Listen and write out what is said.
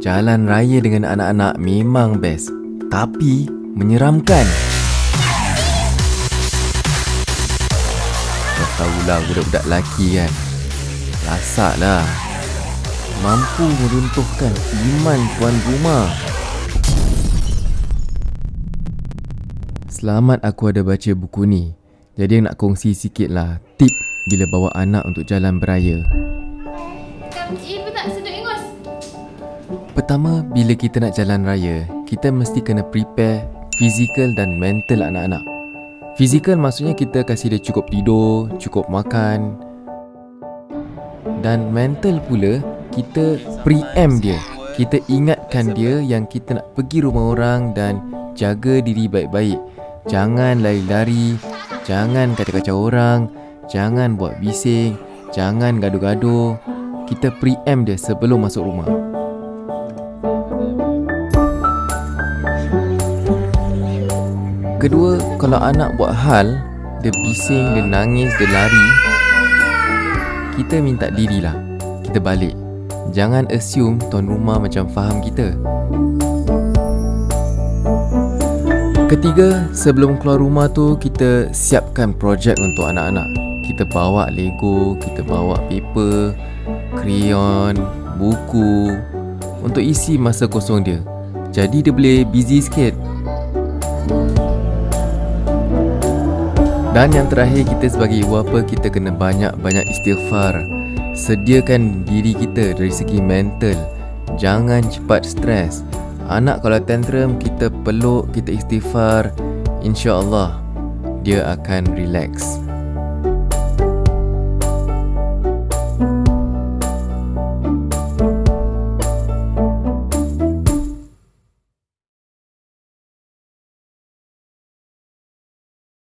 Jalan raya dengan anak-anak memang best Tapi menyeramkan. Kau tahulah budak-budak lelaki kan? Lasak lah Mampu meruntuhkan iman tuan rumah. Selamat aku ada baca buku ni. Jadi nak kongsi sikit lah Tip bila bawa anak untuk jalan beraya. Eh, tak sedut ingus. Pertama, bila kita nak jalan raya, kita mesti kena prepare fizikal dan mental anak-anak. Fizikal maksudnya kita kasih dia cukup tidur, cukup makan. Dan mental pula, kita preempt dia. Kita ingatkan dia yang kita nak pergi rumah orang dan jaga diri baik-baik. Jangan lari-lari, jangan kacau-kacau orang, jangan buat bising, jangan gaduh-gaduh. Kita preempt dia sebelum masuk rumah. Kedua, kalau anak buat hal Dia bising, dia nangis, dia lari Kita minta dirilah Kita balik. Jangan assume tuan rumah macam faham kita. Ketiga, sebelum keluar rumah tu Kita siapkan projek untuk anak-anak. Kita bawa Lego Kita bawa paper Crayon Buku Untuk isi masa kosong dia. Jadi dia boleh busy sikit Dan yang terakhir kita sebagai ibu bapa kita kena banyak-banyak istighfar. Sediakan diri kita dari segi mental. Jangan cepat stres. Anak kalau tantrum kita peluk, kita istighfar, insya-Allah dia akan relax.